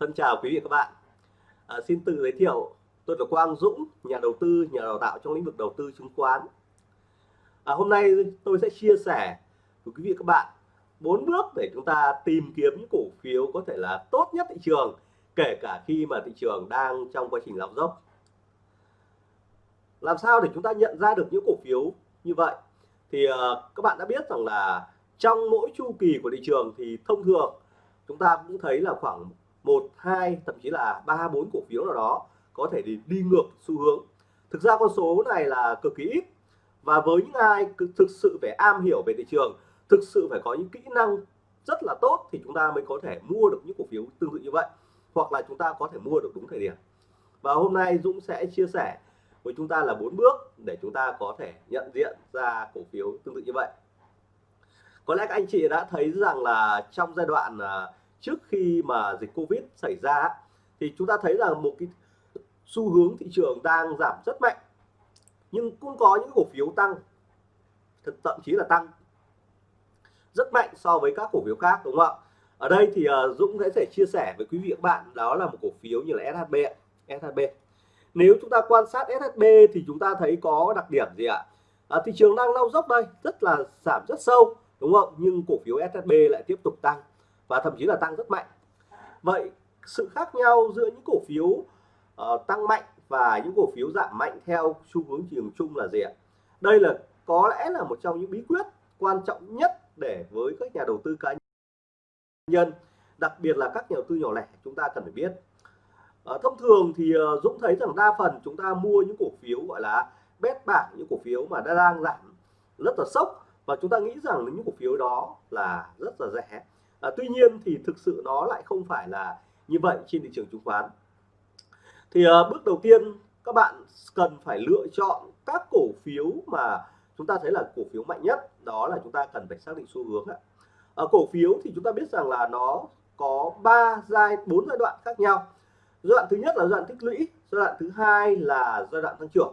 Thân chào quý vị và các bạn. À, xin tự giới thiệu, tôi là Quang Dũng, nhà đầu tư, nhà đào tạo trong lĩnh vực đầu tư chứng khoán. À, hôm nay tôi sẽ chia sẻ với quý vị và các bạn bốn bước để chúng ta tìm kiếm những cổ phiếu có thể là tốt nhất thị trường, kể cả khi mà thị trường đang trong quá trình lao dốc. Làm sao để chúng ta nhận ra được những cổ phiếu như vậy? Thì à, các bạn đã biết rằng là trong mỗi chu kỳ của thị trường thì thông thường chúng ta cũng thấy là khoảng một hai thậm chí là ba bốn cổ phiếu nào đó có thể đi, đi ngược xu hướng. Thực ra con số này là cực kỳ ít. Và với những ai thực sự phải am hiểu về thị trường thực sự phải có những kỹ năng rất là tốt thì chúng ta mới có thể mua được những cổ phiếu tương tự như vậy hoặc là chúng ta có thể mua được đúng thời điểm. Và hôm nay Dũng sẽ chia sẻ với chúng ta là bốn bước để chúng ta có thể nhận diện ra cổ phiếu tương tự như vậy. Có lẽ các anh chị đã thấy rằng là trong giai đoạn à, trước khi mà dịch Covid xảy ra thì chúng ta thấy là một cái xu hướng thị trường đang giảm rất mạnh nhưng cũng có những cổ phiếu tăng thậm chí là tăng rất mạnh so với các cổ phiếu khác đúng không ạ? Ở đây thì uh, Dũng sẽ chia sẻ với quý vị các bạn đó là một cổ phiếu như là SHB SHB nếu chúng ta quan sát SHB thì chúng ta thấy có đặc điểm gì ạ? À, thị trường đang lao dốc đây rất là giảm rất sâu đúng không? Nhưng cổ phiếu SHB lại tiếp tục tăng và thậm chí là tăng rất mạnh. Vậy sự khác nhau giữa những cổ phiếu uh, tăng mạnh và những cổ phiếu giảm mạnh theo xu hướng thị trường chung là gì ạ? Đây là có lẽ là một trong những bí quyết quan trọng nhất để với các nhà đầu tư cá nhân đặc biệt là các nhà đầu tư nhỏ lẻ chúng ta cần phải biết. À, thông thường thì uh, Dũng thấy rằng đa phần chúng ta mua những cổ phiếu gọi là bét bảng những cổ phiếu mà đã đang giảm rất là sốc và chúng ta nghĩ rằng những cổ phiếu đó là rất là rẻ à, tuy nhiên thì thực sự nó lại không phải là như vậy trên thị trường chứng khoán. Thì à, bước đầu tiên các bạn cần phải lựa chọn các cổ phiếu mà chúng ta thấy là cổ phiếu mạnh nhất đó là chúng ta cần phải xác định xu hướng ạ. À, cổ phiếu thì chúng ta biết rằng là nó có ba giai bốn giai đoạn khác nhau. Giai đoạn thứ nhất là giai đoạn tích lũy giai đoạn thứ hai là giai đoạn tăng trưởng.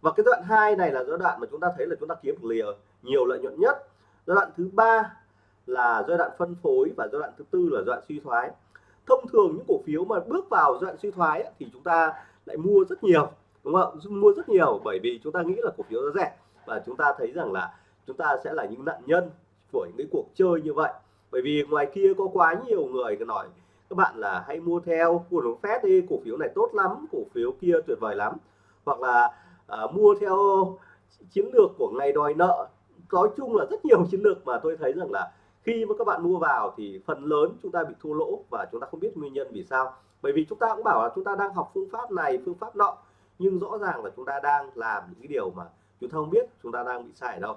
Và cái giai đoạn hai này là giai đoạn mà chúng ta thấy là chúng ta kiếm được nhiều nhiều lợi nhuận nhất. Giai đoạn thứ ba là giai đoạn phân phối và giai đoạn thứ tư là giai đoạn suy thoái. Thông thường những cổ phiếu mà bước vào giai đoạn suy thoái ấy, thì chúng ta lại mua rất nhiều đúng không? Mua rất nhiều bởi vì chúng ta nghĩ là cổ phiếu nó rẻ. Và chúng ta thấy rằng là chúng ta sẽ là những nạn nhân của những cái cuộc chơi như vậy. Bởi vì ngoài kia có quá nhiều người nói các bạn là hãy mua theo của nó phép đi cổ phiếu này tốt lắm cổ phiếu kia tuyệt vời lắm. Hoặc là à, mua theo chiến lược của ngày đòi nợ. Nói chung là rất nhiều chiến lược mà tôi thấy rằng là khi mà các bạn mua vào thì phần lớn chúng ta bị thua lỗ và chúng ta không biết nguyên nhân vì sao. Bởi vì chúng ta cũng bảo là chúng ta đang học phương pháp này phương pháp nọ nhưng rõ ràng là chúng ta đang làm những cái điều mà chúng ta không biết chúng ta đang bị sai ở đâu.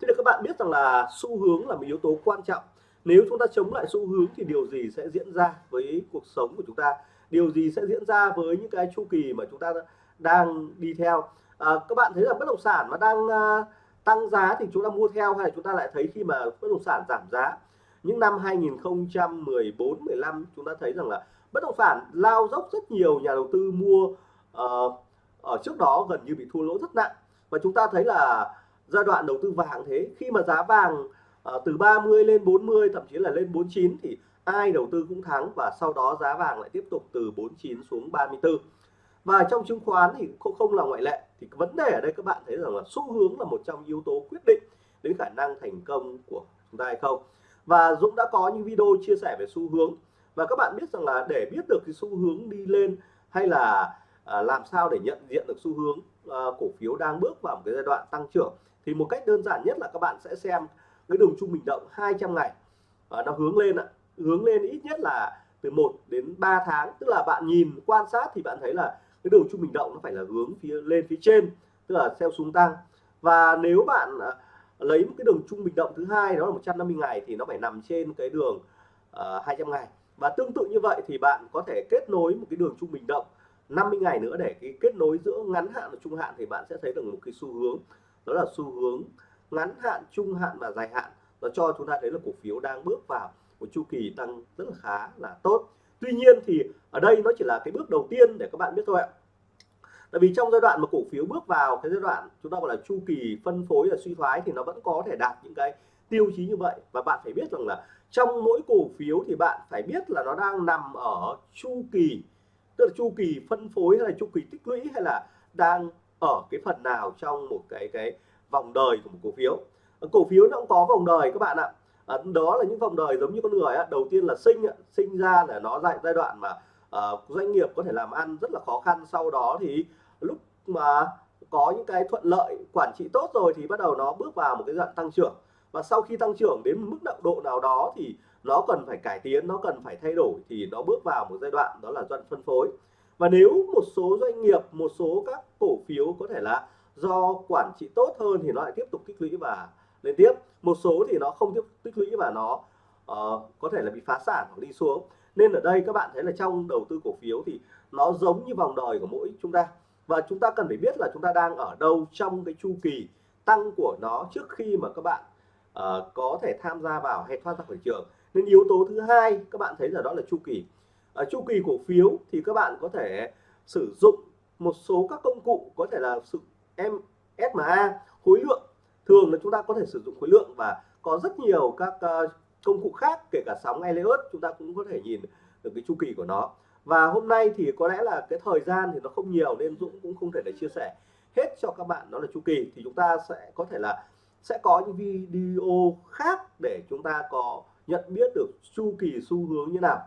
Thế thì các bạn biết rằng là xu hướng là một yếu tố quan trọng. Nếu chúng ta chống lại xu hướng thì điều gì sẽ diễn ra với cuộc sống của chúng ta? Điều gì sẽ diễn ra với những cái chu kỳ mà chúng ta đang đi theo? À, các bạn thấy là bất động sản mà đang uh, tăng giá thì chúng ta mua theo hay là chúng ta lại thấy khi mà bất động sản giảm giá? Những năm 2014 15 chúng ta thấy rằng là bất động sản lao dốc rất nhiều nhà đầu tư mua uh, ở trước đó gần như bị thua lỗ rất nặng. Và chúng ta thấy là giai đoạn đầu tư vàng thế khi mà giá vàng uh, từ 30 lên 40 thậm chí là lên 49 thì ai đầu tư cũng thắng và sau đó giá vàng lại tiếp tục từ 49 xuống 34 và trong chứng khoán thì không không là ngoại lệ. Thì vấn đề ở đây các bạn thấy rằng là xu hướng là một trong yếu tố quyết định đến khả năng thành công của chúng ta hay không. Và Dũng đã có những video chia sẻ về xu hướng. Và các bạn biết rằng là để biết được cái xu hướng đi lên hay là à, làm sao để nhận diện được xu hướng à, cổ phiếu đang bước vào một cái giai đoạn tăng trưởng thì một cách đơn giản nhất là các bạn sẽ xem cái đường trung bình động 200 ngày. À, nó hướng lên ạ. Hướng lên ít nhất là từ 1 đến 3 tháng. Tức là bạn nhìn quan sát thì bạn thấy là cái đường trung bình động nó phải là hướng phía lên phía trên tức là theo xuống tăng. Và nếu bạn à, lấy một cái đường trung bình động thứ hai đó là 150 ngày thì nó phải nằm trên cái đường à, uh, 200 ngày. Và tương tự như vậy thì bạn có thể kết nối một cái đường trung bình động 50 ngày nữa để cái kết nối giữa ngắn hạn và trung hạn thì bạn sẽ thấy được một cái xu hướng đó là xu hướng ngắn hạn trung hạn và dài hạn. Nó cho chúng ta thấy là cổ phiếu đang bước vào một chu kỳ tăng rất là khá là tốt tuy nhiên thì ở đây nó chỉ là cái bước đầu tiên để các bạn biết thôi ạ. Tại vì trong giai đoạn mà cổ phiếu bước vào cái giai đoạn chúng ta gọi là chu kỳ phân phối và suy thoái thì nó vẫn có thể đạt những cái tiêu chí như vậy. Và bạn phải biết rằng là trong mỗi cổ phiếu thì bạn phải biết là nó đang nằm ở chu kỳ, tức là chu kỳ phân phối hay là chu kỳ tích lũy hay là đang ở cái phần nào trong một cái cái vòng đời của một cổ phiếu. Cổ phiếu nó cũng có vòng đời các bạn ạ à, đó là những vòng đời giống như con người á. Đầu tiên là sinh sinh ra là nó giai giai đoạn mà à, doanh nghiệp có thể làm ăn rất là khó khăn. Sau đó thì lúc mà có những cái thuận lợi quản trị tốt rồi thì bắt đầu nó bước vào một cái đoạn tăng trưởng. Và sau khi tăng trưởng đến mức độ độ nào đó thì nó cần phải cải tiến nó cần phải thay đổi thì nó bước vào một giai đoạn đó là giai phân phối. Và nếu một số doanh nghiệp một số các cổ phiếu có thể là do quản trị tốt hơn thì nó lại tiếp tục tích lũy và lên tiếp. Một số thì nó không tiếp tích lũy và nó uh, có thể là bị phá sản hoặc đi xuống. Nên ở đây các bạn thấy là trong đầu tư cổ phiếu thì nó giống như vòng đời của mỗi chúng ta. Và chúng ta cần phải biết là chúng ta đang ở đâu trong cái chu kỳ tăng của nó trước khi mà các bạn uh, có thể tham gia vào hay thoát ra khỏi trường. Nên yếu tố thứ hai các bạn thấy là đó là chu kỳ. Ở chu kỳ cổ phiếu thì các bạn có thể sử dụng một số các công cụ có thể là sự em SMA khối lượng thường là chúng ta có thể sử dụng khối lượng và có rất nhiều các uh, công cụ khác kể cả sóng Elliott chúng ta cũng có thể nhìn được cái chu kỳ của nó. Và hôm nay thì có lẽ là cái thời gian thì nó không nhiều nên Dũng cũng không thể để chia sẻ hết cho các bạn đó là chu kỳ. Thì chúng ta sẽ có thể là sẽ có những video khác để chúng ta có nhận biết được chu kỳ xu hướng như nào.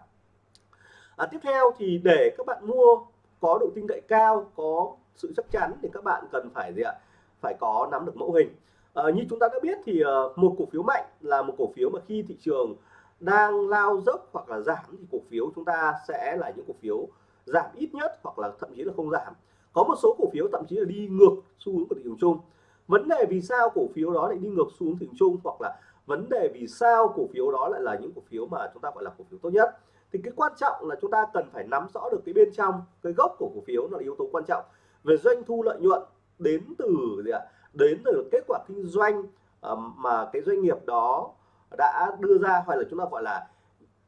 À, tiếp theo thì để các bạn mua có độ tin cậy cao có sự chắc chắn thì các bạn cần phải gì ạ? Phải có nắm được mẫu hình à, như chúng ta đã biết thì uh, một cổ phiếu mạnh là một cổ phiếu mà khi thị trường đang lao dốc hoặc là giảm thì cổ phiếu chúng ta sẽ là những cổ phiếu giảm ít nhất hoặc là thậm chí là không giảm có một số cổ phiếu thậm chí là đi ngược xu hướng của thị trường chung vấn đề vì sao cổ phiếu đó lại đi ngược xu hướng thị trường chung hoặc là vấn đề vì sao cổ phiếu đó lại là những cổ phiếu mà chúng ta gọi là cổ phiếu tốt nhất thì cái quan trọng là chúng ta cần phải nắm rõ được cái bên trong cái gốc của cổ phiếu là yếu tố quan trọng về doanh thu lợi nhuận đến từ gì ạ đến từ kết quả kinh doanh mà cái doanh nghiệp đó đã đưa ra hoặc là chúng ta gọi là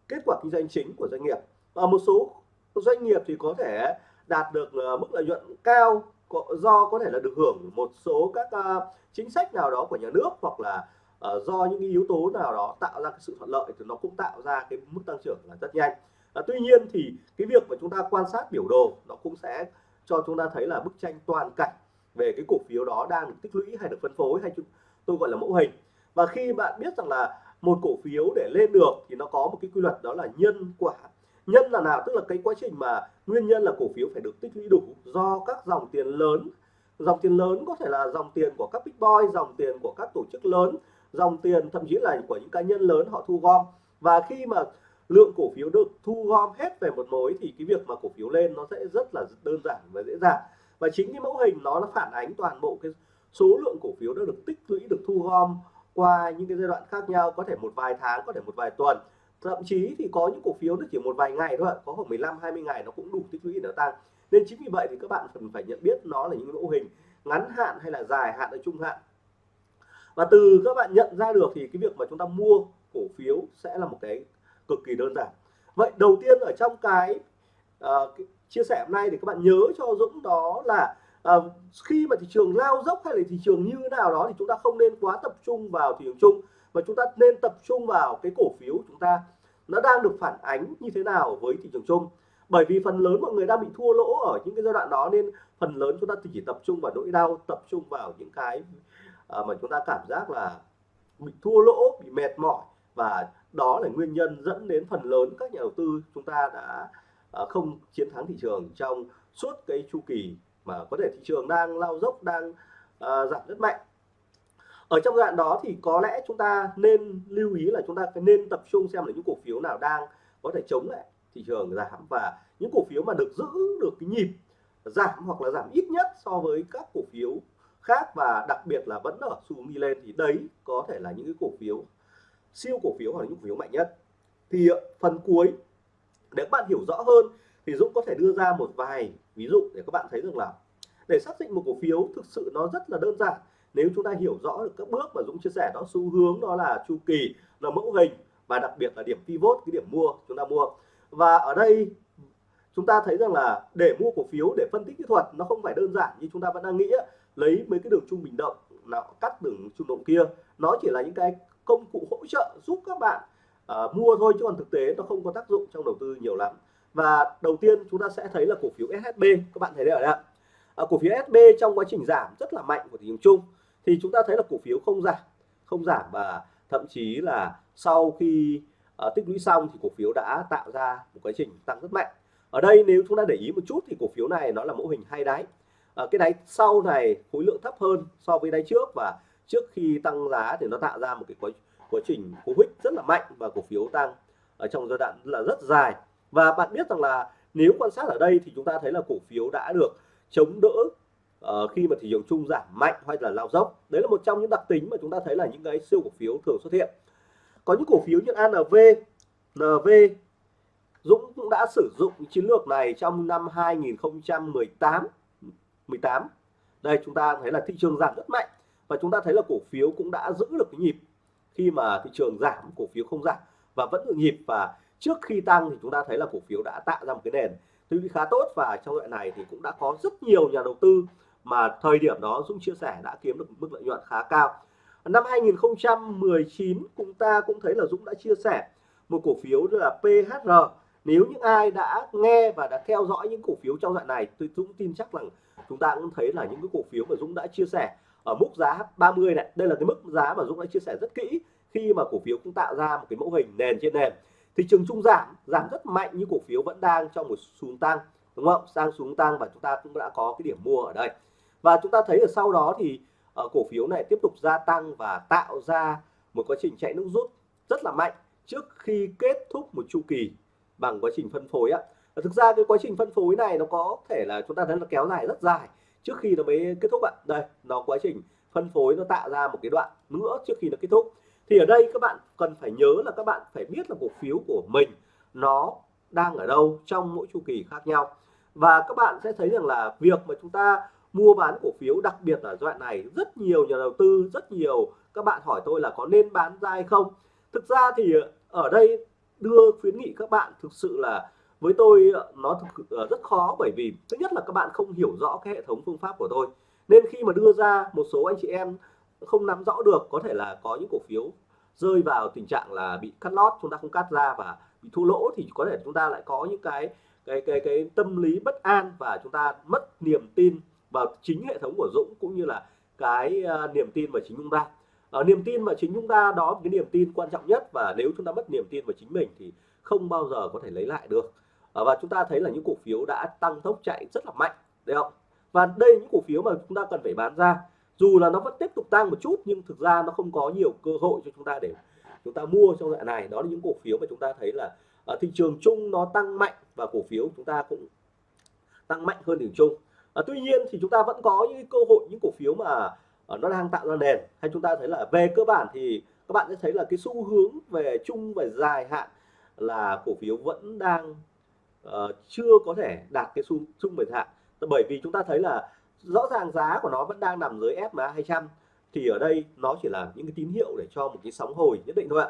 kết quả kinh doanh chính của doanh nghiệp. Và một số doanh nghiệp thì có thể đạt được ờ, mức lợi nhuận cao do có thể là được hưởng một số các ờ, chính sách nào đó của nhà nước hoặc là ờ, do những yếu tố nào đó tạo ra cái sự thuận lợi thì nó cũng tạo ra cái mức tăng trưởng là rất nhanh. Tuy nhiên thì cái việc mà chúng ta quan sát biểu đồ nó cũng sẽ cho chúng ta thấy là bức tranh toàn cảnh về cái cổ phiếu đó đang được tích lũy hay được phân phối hay tôi gọi là mẫu hình. Và khi bạn biết rằng là một cổ phiếu để lên được thì nó có một cái quy luật đó là nhân quả. Nhân là nào? Tức là cái quá trình mà nguyên nhân là cổ phiếu phải được tích lũy đủ do các dòng tiền lớn. Dòng tiền lớn có thể là dòng tiền của các big boy dòng tiền của các tổ chức lớn, dòng tiền thậm chí là của những cá nhân lớn họ thu gom. Và khi mà lượng cổ phiếu được thu gom hết về một mối thì cái việc mà cổ phiếu lên nó sẽ rất là đơn giản và dễ dàng và chính cái mẫu hình nó nó phản ánh toàn bộ cái số lượng cổ phiếu đã được tích lũy được thu gom qua những cái giai đoạn khác nhau có thể một vài tháng có thể một vài tuần. Thậm chí thì có những cổ phiếu nó chỉ một vài ngày thôi có khoảng 15 20 ngày nó cũng đủ tích lũy để tăng. Nên chính vì vậy thì các bạn cần phải nhận biết nó là những mẫu hình ngắn hạn hay là dài hạn hay trung hạn. Và từ các bạn nhận ra được thì cái việc mà chúng ta mua cổ phiếu sẽ là một cái cực kỳ đơn giản. Vậy đầu tiên ở trong cái, uh, cái chia sẻ hôm nay để các bạn nhớ cho Dũng đó là uh, khi mà thị trường lao dốc hay là thị trường như thế nào đó thì chúng ta không nên quá tập trung vào thị trường chung mà chúng ta nên tập trung vào cái cổ phiếu chúng ta. Nó đang được phản ánh như thế nào với thị trường chung? Bởi vì phần lớn mọi người đang bị thua lỗ ở những cái giai đoạn đó nên phần lớn chúng ta chỉ tập trung vào nỗi đau tập trung vào những cái uh, mà chúng ta cảm giác là bị thua lỗ bị mệt mỏi và đó là nguyên nhân dẫn đến phần lớn các nhà đầu tư chúng ta đã uh, không chiến thắng thị trường trong suốt cái chu kỳ mà có thể thị trường đang lao dốc đang uh, giảm rất mạnh. Ở trong đoạn đó thì có lẽ chúng ta nên lưu ý là chúng ta phải nên tập trung xem là những cổ phiếu nào đang có thể chống lại thị trường giảm và những cổ phiếu mà được giữ được cái nhịp giảm hoặc là giảm ít nhất so với các cổ phiếu khác và đặc biệt là vẫn ở xu đi lên thì đấy có thể là những cái cổ phiếu siêu cổ phiếu hoặc là những cổ phiếu mạnh nhất. Thì phần cuối để các bạn hiểu rõ hơn thì Dũng có thể đưa ra một vài ví dụ để các bạn thấy rằng là để xác định một cổ phiếu thực sự nó rất là đơn giản. Nếu chúng ta hiểu rõ được các bước mà Dũng chia sẻ, đó, xu hướng đó là chu kỳ là mẫu hình và đặc biệt là điểm pivot, cái điểm mua chúng ta mua. Và ở đây chúng ta thấy rằng là để mua cổ phiếu, để phân tích kỹ thuật nó không phải đơn giản như chúng ta vẫn đang nghĩ lấy mấy cái đường trung bình động nào cắt đường trung động kia. Nó chỉ là những cái công cụ hỗ trợ giúp các bạn uh, mua thôi chứ còn thực tế nó không có tác dụng trong đầu tư nhiều lắm. Và đầu tiên chúng ta sẽ thấy là cổ phiếu SHB các bạn thấy đây ở đây ờ, à, cổ phiếu SB trong quá trình giảm rất là mạnh của thị trường chung. Thì chúng ta thấy là cổ phiếu không giảm không giảm và thậm chí là sau khi à, tích lũy xong thì cổ phiếu đã tạo ra một quá trình tăng rất mạnh. Ở đây nếu chúng ta để ý một chút thì cổ phiếu này nó là mẫu hình hai đáy. À, cái đáy sau này khối lượng thấp hơn so với đáy trước và trước khi tăng giá thì nó tạo ra một cái quá, quá trình cú hích rất là mạnh và cổ phiếu tăng ở trong giai đoạn là rất dài. Và bạn biết rằng là nếu quan sát ở đây thì chúng ta thấy là cổ phiếu đã được chống đỡ uh, khi mà thị trường chung giảm mạnh hay là lao dốc. Đấy là một trong những đặc tính mà chúng ta thấy là những cái siêu cổ phiếu thường xuất hiện. Có những cổ phiếu như ANV NV Dũng cũng đã sử dụng chiến lược này trong năm 2018 18 đây chúng ta thấy là thị trường giảm rất mạnh và chúng ta thấy là cổ phiếu cũng đã giữ được cái nhịp khi mà thị trường giảm, cổ phiếu không giảm và vẫn được nhịp và trước khi tăng thì chúng ta thấy là cổ phiếu đã tạo ra một cái nền tư khá tốt và trong đoạn này thì cũng đã có rất nhiều nhà đầu tư mà thời điểm đó Dũng chia sẻ đã kiếm được mức lợi nhuận khá cao. Năm 2019 chúng ta cũng thấy là Dũng đã chia sẻ một cổ phiếu là PHR nếu những ai đã nghe và đã theo dõi những cổ phiếu trong đoạn này, tôi Dũng tin chắc rằng chúng ta cũng thấy là những cái cổ phiếu mà Dũng đã chia sẻ ở mức giá 30 này. Đây là cái mức giá mà Dũng đã chia sẻ rất kỹ khi mà cổ phiếu cũng tạo ra một cái mẫu hình nền trên nền. Thị trường chung giảm giảm rất mạnh như cổ phiếu vẫn đang trong một xuống tăng đúng không? Sang xuống tăng và chúng ta cũng đã có cái điểm mua ở đây. Và chúng ta thấy ở sau đó thì uh, cổ phiếu này tiếp tục gia tăng và tạo ra một quá trình chạy nước rút rất là mạnh trước khi kết thúc một chu kỳ bằng quá trình phân phối á. Thực ra cái quá trình phân phối này nó có thể là chúng ta thấy nó kéo dài rất dài trước khi nó mới kết thúc ạ. Đây, nó quá trình phân phối nó tạo ra một cái đoạn nữa trước khi nó kết thúc. Thì ở đây các bạn cần phải nhớ là các bạn phải biết là cổ phiếu của mình nó đang ở đâu trong mỗi chu kỳ khác nhau. Và các bạn sẽ thấy rằng là việc mà chúng ta mua bán cổ phiếu, đặc biệt là đoạn này, rất nhiều nhà đầu tư, rất nhiều các bạn hỏi tôi là có nên bán ra hay không. Thực ra thì ở đây đưa khuyến nghị các bạn thực sự là với tôi ờ, nó thực ờ, rất khó bởi vì thứ nhất là các bạn không hiểu rõ cái hệ thống phương pháp của tôi. Nên khi mà đưa ra một số anh chị em không nắm rõ được có thể là có những cổ phiếu rơi vào tình trạng là bị cắt lót chúng ta không cắt ra và bị thua lỗ thì có thể chúng ta lại có những cái cái cái cái tâm lý bất an và chúng ta mất niềm tin vào chính hệ thống của Dũng cũng như là cái uh, niềm tin vào chính chúng ta uh, niềm tin vào chính chúng ta đó cái niềm tin quan trọng nhất và nếu chúng ta mất niềm tin vào chính mình thì không bao giờ có thể lấy lại được. Ờ, và chúng ta thấy là những cổ phiếu đã tăng tốc chạy rất là mạnh đấy không? Và đây những cổ phiếu mà chúng ta cần phải bán ra. Dù là nó vẫn tiếp tục tăng một chút nhưng thực ra nó không có nhiều cơ hội cho chúng ta để chúng ta mua trong đoạn này. Đó là những cổ phiếu mà chúng ta thấy là ở thị trường chung nó tăng mạnh và cổ phiếu chúng ta cũng tăng mạnh hơn thị trường chung. À, tuy nhiên thì chúng ta vẫn có những cơ hội những cổ phiếu mà nó đang tạo ra nền. Hay chúng ta thấy là về cơ bản thì các bạn sẽ thấy là cái xu hướng về chung và dài hạn là cổ phiếu vẫn đang uh, chưa có thể đạt cái xu chung và hạn. Bởi vì chúng ta thấy là rõ ràng giá của nó vẫn đang nằm dưới SMA 200 thì ở đây nó chỉ là những cái tín hiệu để cho một cái sóng hồi nhất định thôi ạ.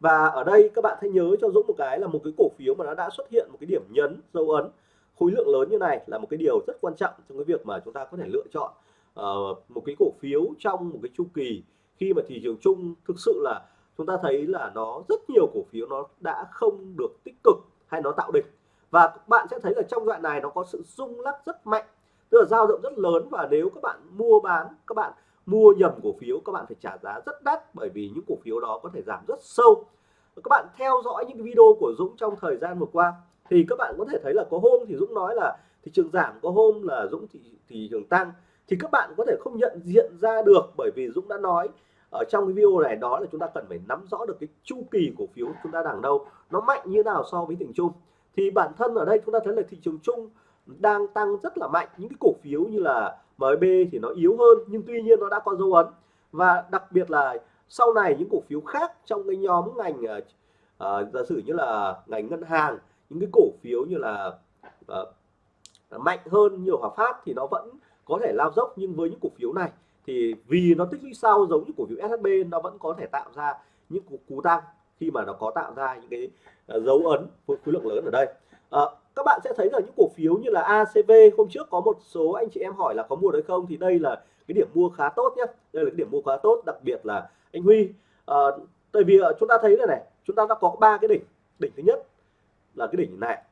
Và ở đây các bạn hãy nhớ cho Dũng một cái là một cái cổ phiếu mà nó đã xuất hiện một cái điểm nhấn dấu ấn khối lượng lớn như này là một cái điều rất quan trọng trong cái việc mà chúng ta có thể lựa chọn uh, một cái cổ phiếu trong một cái chu kỳ khi mà thị trường chung thực sự là chúng ta thấy là nó rất nhiều cổ phiếu nó đã không được tích cực hay nó tạo đỉnh và các bạn sẽ thấy là trong đoạn này nó có sự rung lắc rất mạnh. Tức là dao động rất lớn và nếu các bạn mua bán các bạn mua nhầm cổ phiếu các bạn phải trả giá rất đắt bởi vì những cổ phiếu đó có thể giảm rất sâu. Các bạn theo dõi những video của Dũng trong thời gian vừa qua thì các bạn có thể thấy là có hôm thì Dũng nói là thị trường giảm có hôm là Dũng thị, thị trường tăng. Thì các bạn có thể không nhận diện ra được bởi vì Dũng đã nói ở trong cái video này đó là chúng ta cần phải nắm rõ được cái chu kỳ cổ phiếu chúng ta đang đâu nó mạnh như nào so với thị trường chung thì bản thân ở đây chúng ta thấy là thị trường chung đang tăng rất là mạnh. Những cái cổ phiếu như là MB thì nó yếu hơn nhưng tuy nhiên nó đã có dấu ấn. Và đặc biệt là sau này những cổ phiếu khác trong cái nhóm ngành uh, giả sử như là ngành ngân hàng những cái cổ phiếu như là uh, mạnh hơn nhiều Hòa Phát thì nó vẫn có thể lao dốc. Nhưng với những cổ phiếu này thì vì nó tích lũy sau giống như cổ phiếu SHB nó vẫn có thể tạo ra những cú, cú tăng khi mà nó có tạo ra những cái ờ, dấu ấn với khối lượng lớn ở đây. À, các bạn sẽ thấy là những cổ phiếu như là ACV hôm trước có một số anh chị em hỏi là có mua đấy không thì đây là cái điểm mua khá tốt nhé đây là cái điểm mua khá tốt đặc biệt là anh Huy. À, tại vì chúng ta thấy này này chúng ta đã có ba cái đỉnh. Đỉnh thứ nhất là cái đỉnh này.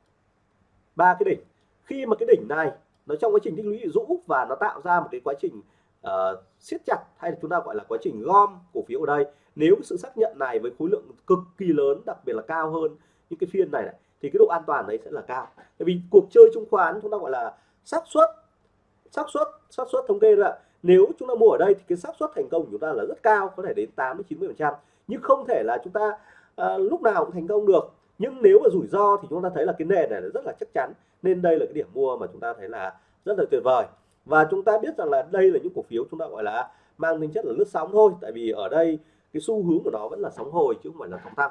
Ba cái đỉnh. Khi mà cái đỉnh này nó trong quá trình tích lũy rũ và nó tạo ra một cái quá trình uh, siết chặt hay là chúng ta gọi là quá trình gom cổ phiếu ở đây. Nếu sự xác nhận này với khối lượng cực kỳ lớn đặc biệt là cao hơn những cái phiên này, này thì cái độ an toàn đấy sẽ là cao. Tại vì cuộc chơi chứng khoán chúng ta gọi là xác suất xác suất xác suất thống kê là nếu chúng ta mua ở đây thì cái xác suất thành công của chúng ta là rất cao có thể đến 8 đến 90 phần trăm. Nhưng không thể là chúng ta à, lúc nào cũng thành công được. Nhưng nếu mà rủi ro thì chúng ta thấy là cái nền này là rất là chắc chắn. Nên đây là cái điểm mua mà chúng ta thấy là rất là tuyệt vời và chúng ta biết rằng là đây là những cổ phiếu chúng ta gọi là mang tính chất là lướt sóng thôi, tại vì ở đây cái xu hướng của nó vẫn là sóng hồi chứ không phải là sóng tăng.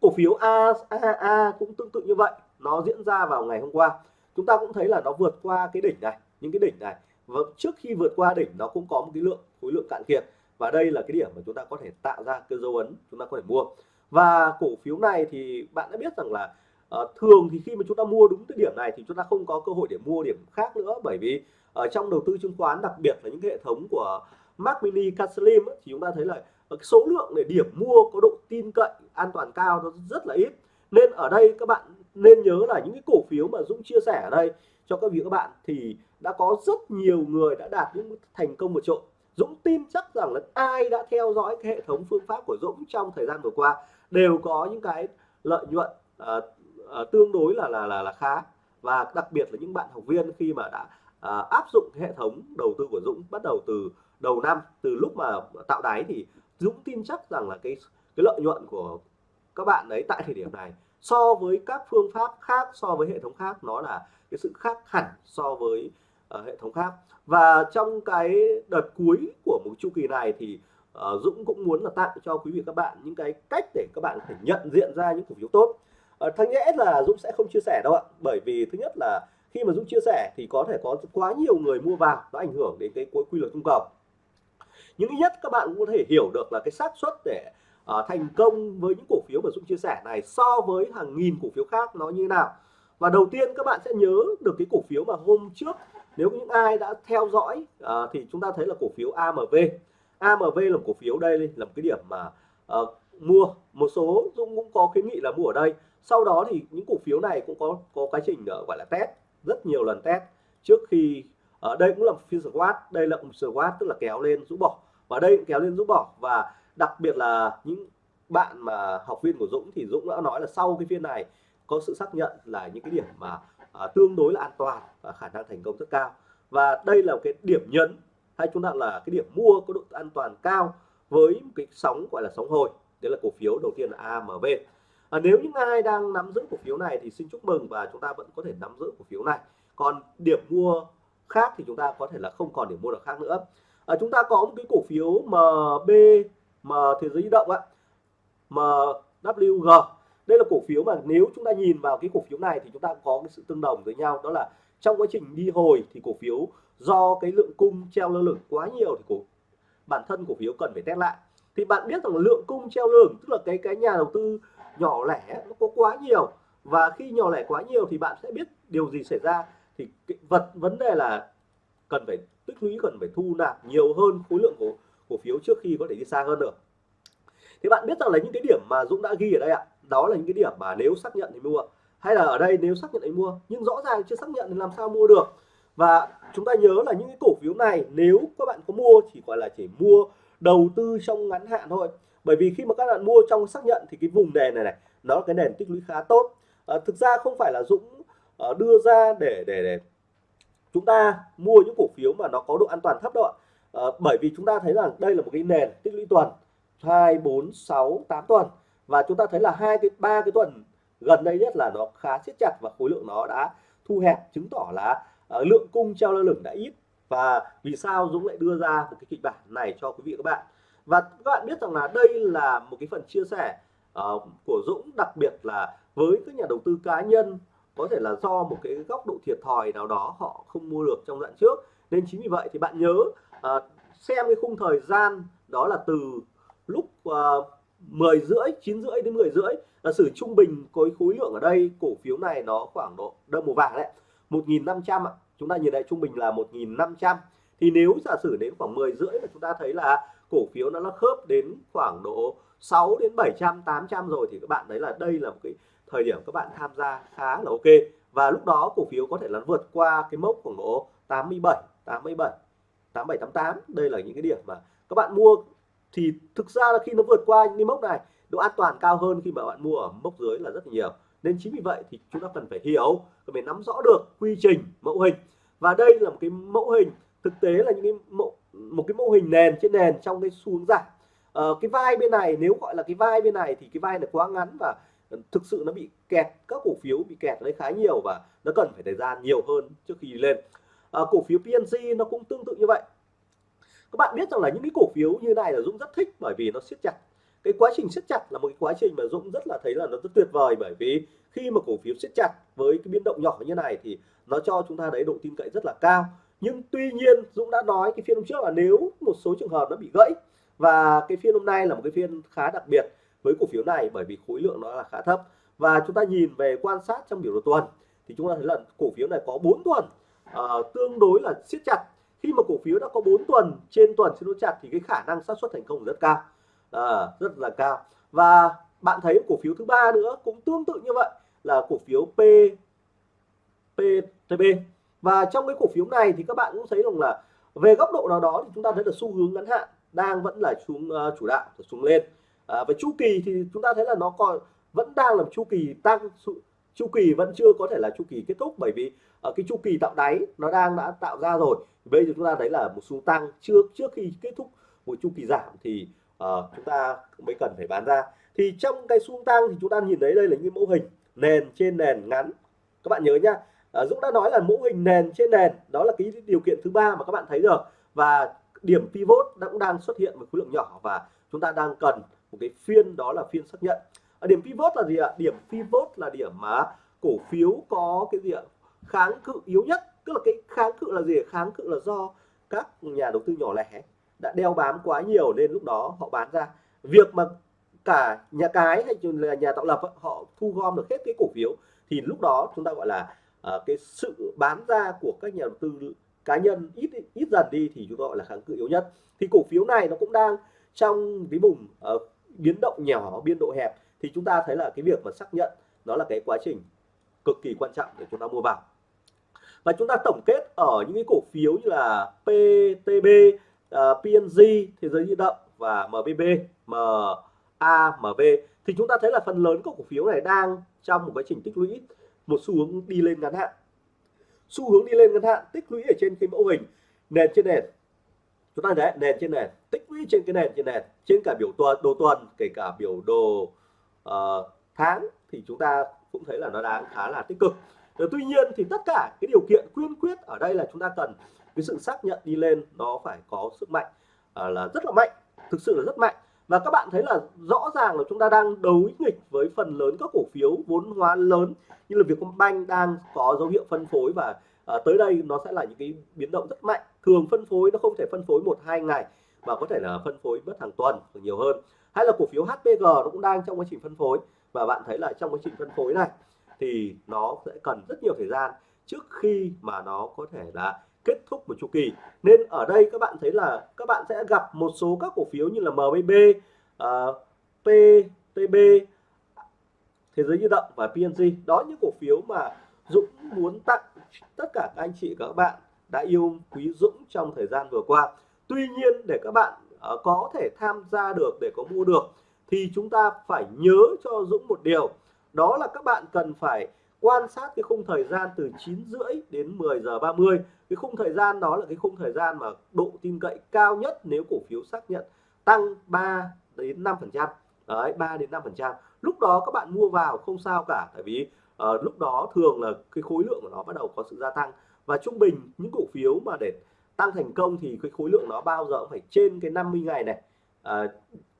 Cổ phiếu AAA cũng tương tự như vậy, nó diễn ra vào ngày hôm qua. Chúng ta cũng thấy là nó vượt qua cái đỉnh này, những cái đỉnh này. Và trước khi vượt qua đỉnh, nó cũng có một cái lượng, khối lượng cạn kiệt. Và đây là cái điểm mà chúng ta có thể tạo ra cái dấu ấn chúng ta có thể mua. Và cổ phiếu này thì bạn đã biết rằng là à, thường thì khi mà chúng ta mua đúng cái điểm này thì chúng ta không có cơ hội để mua điểm khác nữa. Bởi vì ở trong đầu tư chứng khoán đặc biệt là những hệ thống của Mac Mini Caslim thì chúng ta thấy là ờ, số lượng để điểm mua có độ tin cậy an toàn cao nó rất là ít. Nên ở đây các bạn nên nhớ là những cái cổ phiếu mà Dũng chia sẻ ở đây cho các vị các bạn thì đã có rất nhiều người đã đạt những thành công vượt trội. Dũng tin chắc rằng là ai đã theo dõi cái hệ thống phương pháp của Dũng trong thời gian vừa qua đều có những cái lợi nhuận uh, uh, tương đối là là là là khá. Và đặc biệt là những bạn học viên khi mà đã uh, áp dụng hệ thống đầu tư của Dũng bắt đầu từ đầu năm từ lúc mà tạo đáy thì Dũng tin chắc rằng là cái cái lợi nhuận của các bạn đấy tại thời điểm này so với các phương pháp khác so với hệ thống khác nó là cái sự khác hẳn so với uh, hệ thống khác. Và trong cái đợt cuối của một chu kỳ này thì uh, Dũng cũng muốn là tặng cho quý vị các bạn những cái cách để các bạn có thể nhận diện ra những cổ phiếu tốt. Ờ, uh, nhẽ là Dũng sẽ không chia sẻ đâu ạ. Bởi vì thứ nhất là khi mà Dũng chia sẻ thì có thể có quá nhiều người mua vào nó ảnh hưởng đến cái quy luật cung cầu. Những nhất các bạn cũng có thể hiểu được là cái xác suất để uh, thành công với những cổ phiếu mà Dũng chia sẻ này so với hàng nghìn cổ phiếu khác nó như thế nào. Và đầu tiên các bạn sẽ nhớ được cái cổ phiếu mà hôm trước nếu những ai đã theo dõi uh, thì chúng ta thấy là cổ phiếu AMV AMV là một cổ phiếu đây là một cái điểm mà uh, mua. Một số Dũng cũng có khuyến nghị là mua ở đây sau đó thì những cổ phiếu này cũng có có quá trình uh, gọi là test rất nhiều lần test. Trước khi ở uh, đây cũng là phiên squat đây là một squat tức là kéo lên rũ bỏ. Và đây cũng kéo lên rũ bỏ. Và đặc biệt là những bạn mà học viên của Dũng thì Dũng đã nói là sau cái phiên này có sự xác nhận là những cái điểm mà à, tương đối là an toàn và khả năng thành công rất cao. Và đây là một cái điểm nhấn hay chúng ta là cái điểm mua có độ an toàn cao với một cái sóng gọi là sóng hồi. Đấy là cổ phiếu đầu tiên là AMV à, nếu những ai đang nắm giữ cổ phiếu này thì xin chúc mừng và chúng ta vẫn có thể nắm giữ cổ phiếu này. Còn điểm mua khác thì chúng ta có thể là không còn điểm mua được khác nữa. À, chúng ta có một cái cổ phiếu MB mà thế giới di động ạ MWG đây là cổ phiếu mà nếu chúng ta nhìn vào cái cổ phiếu này thì chúng ta có cái sự tương đồng với nhau đó là trong quá trình đi hồi thì cổ phiếu do cái lượng cung treo lơ lửng quá nhiều thì cổ bản thân cổ phiếu cần phải test lại. Thì bạn biết rằng lượng cung treo lơ lửng tức là cái cái nhà đầu tư nhỏ lẻ, nó có quá nhiều. Và khi nhỏ lẻ quá nhiều thì bạn sẽ biết điều gì xảy ra. Thì cái vật, vấn đề là cần phải, tích lũy cần phải thu nạp nhiều hơn khối lượng của cổ phiếu trước khi có thể đi xa hơn nữa thì bạn biết rằng là những cái điểm mà Dũng đã ghi ở đây ạ, đó là những cái điểm mà nếu xác nhận thì mua. Hay là ở đây nếu xác nhận thì mua, nhưng rõ ràng chưa xác nhận thì làm sao mua được. Và chúng ta nhớ là những cái cổ phiếu này nếu các bạn có mua chỉ gọi là chỉ mua đầu tư trong ngắn hạn thôi bởi vì khi mà các bạn mua trong xác nhận thì cái vùng nền này này nó là cái nền tích lũy khá tốt. À, thực ra không phải là Dũng uh, đưa ra để để để chúng ta mua những cổ phiếu mà nó có độ an toàn thấp đâu ạ. À, bởi vì chúng ta thấy rằng đây là một cái nền tích lũy tuần 2 4 6 8 tuần. Và chúng ta thấy là hai cái ba cái tuần gần đây nhất là nó khá siết chặt và khối lượng nó đã thu hẹp chứng tỏ là uh, lượng cung treo lơ lửng đã ít. Và vì sao Dũng lại đưa ra một cái kịch bản này cho quý vị các bạn? Và các bạn biết rằng là đây là một cái phần chia sẻ uh, của Dũng đặc biệt là với các nhà đầu tư cá nhân. Có thể là do một cái góc độ thiệt thòi nào đó họ không mua được trong đoạn trước. Nên chính vì vậy thì bạn nhớ uh, xem cái khung thời gian đó là từ lúc ờ, uh, 10 rưỡi 9 rưỡi đến 10 rưỡi. Là sử trung bình có khối lượng ở đây cổ phiếu này nó khoảng độ đơn màu vàng đấy 1.500 ạ. Chúng ta nhìn lại trung bình là 1.500 thì nếu giả sử đến khoảng 10 rưỡi là chúng ta thấy là cổ phiếu nó nó khớp đến khoảng độ 6 đến 700 800 rồi thì các bạn thấy là đây là một cái thời điểm các bạn tham gia khá là ok. Và lúc đó cổ phiếu có thể là vượt qua cái mốc khoảng độ 87 87 87 88 đây là những cái điểm mà các bạn mua thì thực ra là khi nó vượt qua những cái mốc này, độ an toàn cao hơn khi mà bạn mua ở mốc dưới là rất nhiều. Nên chính vì vậy thì chúng ta cần phải hiểu, cần phải nắm rõ được quy trình mẫu hình. Và đây là một cái mẫu hình, thực tế là những cái mẫu một cái mô hình nền trên nền trong cái xu hướng giảm. Ờ, cái vai bên này nếu gọi là cái vai bên này thì cái vai này quá ngắn và thực sự nó bị kẹt các cổ phiếu bị kẹt đấy khá nhiều và nó cần phải thời gian nhiều hơn trước khi lên. À, cổ phiếu PNG nó cũng tương tự như vậy. Các bạn biết rằng là những cái cổ phiếu như này là Dũng rất thích bởi vì nó siết chặt. Cái quá trình siết chặt là một cái quá trình mà Dũng rất là thấy là nó rất tuyệt vời bởi vì khi mà cổ phiếu siết chặt với cái biến động nhỏ như này thì nó cho chúng ta đấy độ tin cậy rất là cao nhưng tuy nhiên Dũng đã nói cái phiên hôm trước là nếu một số trường hợp nó bị gãy và cái phiên hôm nay là một cái phiên khá đặc biệt với cổ phiếu này bởi vì khối lượng nó là khá thấp. Và chúng ta nhìn về quan sát trong biểu đồ tuần thì chúng ta thấy là cổ phiếu này có 4 tuần uh, tương đối là siết chặt. Khi mà cổ phiếu đã có 4 tuần trên tuần siết chặt thì cái khả năng xác suất thành công rất cao. À, rất là cao. Và bạn thấy cổ phiếu thứ ba nữa cũng tương tự như vậy là cổ phiếu P PTB và trong cái cổ phiếu này thì các bạn cũng thấy rằng là về góc độ nào đó thì chúng ta thấy là xu hướng ngắn hạn đang vẫn là xuống uh, chủ đạo xuống lên. Ờ, à, và chu kỳ thì chúng ta thấy là nó còn vẫn đang là chu kỳ tăng chu kỳ vẫn chưa có thể là chu kỳ kết thúc bởi vì ở uh, cái chu kỳ tạo đáy nó đang đã tạo ra rồi. Bây giờ chúng ta thấy là một xu tăng trước trước khi kết thúc một chu kỳ giảm thì uh, chúng ta mới cần phải bán ra. Thì trong cái xu tăng thì chúng ta nhìn thấy đây là những mẫu hình nền trên nền ngắn. Các bạn nhớ nhá à, Dũng đã nói là mẫu hình nền trên nền đó là cái điều kiện thứ ba mà các bạn thấy được và điểm pivot cũng đang xuất hiện với khối lượng nhỏ và chúng ta đang cần một cái phiên đó là phiên xác nhận. À, điểm pivot là gì ạ? Điểm pivot là điểm mà cổ phiếu có cái gì ạ? Kháng cự yếu nhất. Tức là cái kháng cự là gì? Kháng cự là do các nhà đầu tư nhỏ lẻ đã đeo bám quá nhiều nên lúc đó họ bán ra. Việc mà cả nhà cái hay là nhà tạo lập họ thu gom được hết cái cổ phiếu thì lúc đó chúng ta gọi là uh, cái sự bán ra của các nhà đầu tư cá nhân ít ít dần đi thì chúng ta gọi là kháng cự yếu nhất. Thì cổ phiếu này nó cũng đang trong cái vùng uh, biến động nhỏ biên độ hẹp. Thì chúng ta thấy là cái việc mà xác nhận nó là cái quá trình cực kỳ quan trọng để chúng ta mua vào. Và chúng ta tổng kết ở những cái cổ phiếu như là PTB, uh, ờ, PNG, Thế giới di động và MBB, MAMV thì chúng ta thấy là phần lớn các cổ phiếu này đang trong một quá trình tích lũy một xu hướng đi lên ngắn hạn. Xu hướng đi lên ngắn hạn tích lũy ở trên cái mẫu hình nền trên nền. Chúng ta thấy nền trên nền tích lũy trên cái nền trên nền trên cả biểu tuần đồ tuần kể cả biểu đồ uh, tháng thì chúng ta cũng thấy là nó đang khá là tích cực. Rồi, tuy nhiên thì tất cả cái điều kiện quyên quyết ở đây là chúng ta cần cái sự xác nhận đi lên nó phải có sức mạnh uh, là rất là mạnh thực sự là rất mạnh và các bạn thấy là rõ ràng là chúng ta đang đấu nghịch với phần lớn các cổ phiếu vốn hóa lớn như là Vietcombank đang có dấu hiệu phân phối và à, tới đây nó sẽ là những cái biến động rất mạnh. Thường phân phối nó không thể phân phối một hai ngày mà có thể là phân phối mất hàng tuần hoặc nhiều hơn. Hay là cổ phiếu HPG nó cũng đang trong quá trình phân phối. Và bạn thấy là trong quá trình phân phối này thì nó sẽ cần rất nhiều thời gian trước khi mà nó có thể là kết thúc một chu kỳ. Nên ở đây các bạn thấy là các bạn sẽ gặp một số các cổ phiếu như là MBB uh, à, PTB thế giới di động và PNG đó những cổ phiếu mà Dũng muốn tặng tất cả các anh chị các bạn đã yêu quý Dũng trong thời gian vừa qua. Tuy nhiên để các bạn uh, có thể tham gia được để có mua được thì chúng ta phải nhớ cho Dũng một điều. Đó là các bạn cần phải quan sát cái khung thời gian từ 9 rưỡi đến 10 giờ 30 cái khung thời gian đó là cái khung thời gian mà độ tin cậy cao nhất nếu cổ phiếu xác nhận tăng 3 đến 5 phần trăm. Đấy 3 đến 5 phần trăm. Lúc đó các bạn mua vào không sao cả tại vì uh, lúc đó thường là cái khối lượng của nó bắt đầu có sự gia tăng. Và trung bình những cổ phiếu mà để tăng thành công thì cái khối lượng nó bao giờ cũng phải trên cái 50 ngày này. Uh,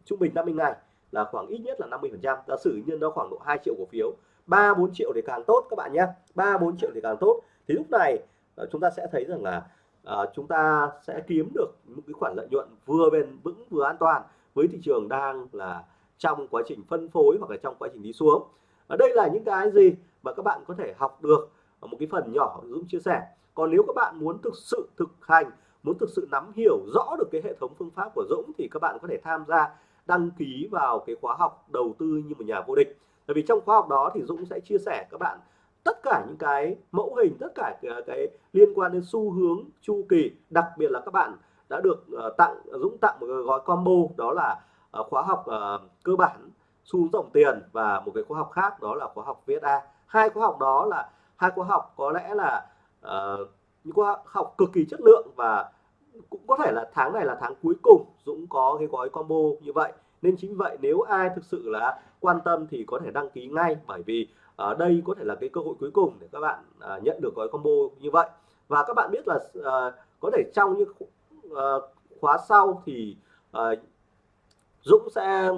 trung bình 50 ngày là khoảng ít nhất là 50 phần trăm. Giả sử nhân nó khoảng độ 2 triệu cổ phiếu 3 4 triệu thì càng tốt các bạn nhé. 3 4 triệu thì càng tốt. Thì lúc này ờ, chúng ta sẽ thấy rằng là à, chúng ta sẽ kiếm được một cái khoản lợi nhuận vừa bền vững vừa an toàn với thị trường đang là trong quá trình phân phối hoặc là trong quá trình đi xuống. Ở đây là những cái gì mà các bạn có thể học được ở một cái phần nhỏ Dũng chia sẻ. Còn nếu các bạn muốn thực sự thực hành muốn thực sự nắm hiểu rõ được cái hệ thống phương pháp của Dũng thì các bạn có thể tham gia đăng ký vào cái khóa học đầu tư như một nhà vô địch bởi vì trong khóa học đó thì Dũng sẽ chia sẻ các bạn tất cả những cái mẫu hình tất cả cái, cái liên quan đến xu hướng chu kỳ. Đặc biệt là các bạn đã được uh, tặng Dũng tặng một gói combo đó là uh, khóa học uh, cơ bản xu dòng tiền và một cái khóa học khác đó là khóa học VSA hai khóa học đó là hai khóa học có lẽ là uh, những khóa học cực kỳ chất lượng và cũng có thể là tháng này là tháng cuối cùng Dũng có cái gói combo như vậy nên chính vậy nếu ai thực sự là quan tâm thì có thể đăng ký ngay bởi vì ở đây có thể là cái cơ hội cuối cùng để các bạn ờ, nhận được gói combo như vậy. Và các bạn biết là ờ, có thể trong những khóa sau thì Dũng sẽ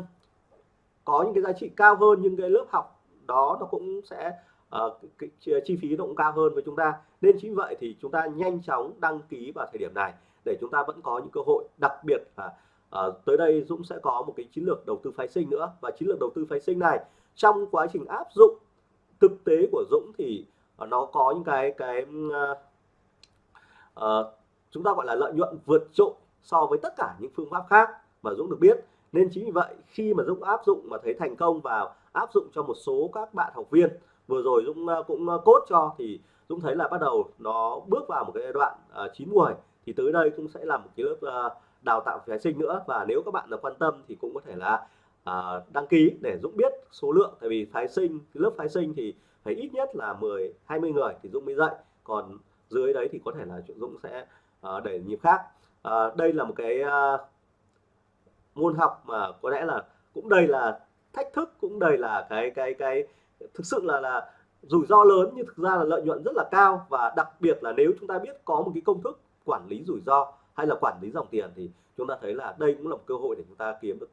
có những cái giá trị cao hơn nhưng cái lớp học đó nó cũng sẽ uh, cái chi phí nó cũng cao hơn với chúng ta. Nên chính vậy thì chúng ta nhanh chóng đăng ký vào thời điểm này để chúng ta vẫn có những cơ hội đặc biệt là à, tới đây Dũng sẽ có một cái chiến lược đầu tư phái sinh nữa. Và chiến lược đầu tư phái sinh này trong quá trình áp dụng thực tế của Dũng thì uh, nó có những cái cái uh, uh, chúng ta gọi là lợi nhuận vượt trội so với tất cả những phương pháp khác mà Dũng được biết. Nên chính vì vậy khi mà Dũng áp dụng mà thấy thành công và áp dụng cho một số các bạn học viên vừa rồi Dũng cũng cốt cho thì Dũng thấy là bắt đầu nó bước vào một cái giai đoạn uh, chín muồi thì tới đây cũng sẽ là một cái lớp uh, đào tạo phái sinh nữa. Và nếu các bạn là quan tâm thì cũng có thể là à, đăng ký để Dũng biết số lượng. Tại vì phái sinh lớp phái sinh thì phải ít nhất là 10 20 người thì Dũng mới dạy. Còn dưới đấy thì có thể là Dũng sẽ à, để nhịp khác. À, đây là một cái à, môn học mà có lẽ là cũng đây là thách thức cũng đây là cái cái cái thực sự là là rủi ro lớn nhưng thực ra là lợi nhuận rất là cao. Và đặc biệt là nếu chúng ta biết có một cái công thức quản lý rủi ro hay là quản lý dòng tiền thì chúng ta thấy là đây cũng là một cơ hội để chúng ta kiếm được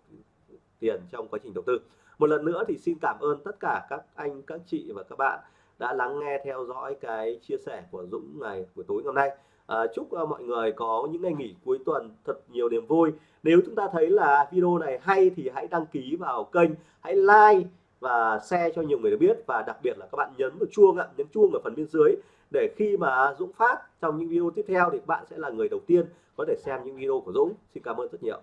tiền trong quá trình đầu tư. Một lần nữa thì xin cảm ơn tất cả các anh các chị và các bạn đã lắng nghe theo dõi cái chia sẻ của Dũng ngày buổi tối ngày hôm nay. À, chúc uh, mọi người có những ngày nghỉ cuối tuần thật nhiều niềm vui. Nếu chúng ta thấy là video này hay thì hãy đăng ký vào kênh hãy like và share cho nhiều người được biết. Và đặc biệt là các bạn nhấn vào chuông ạ nhấn chuông ở phần bên dưới để khi mà Dũng phát trong những video tiếp theo thì bạn sẽ là người đầu tiên có thể xem những video của Dũng. Xin cảm ơn rất nhiều.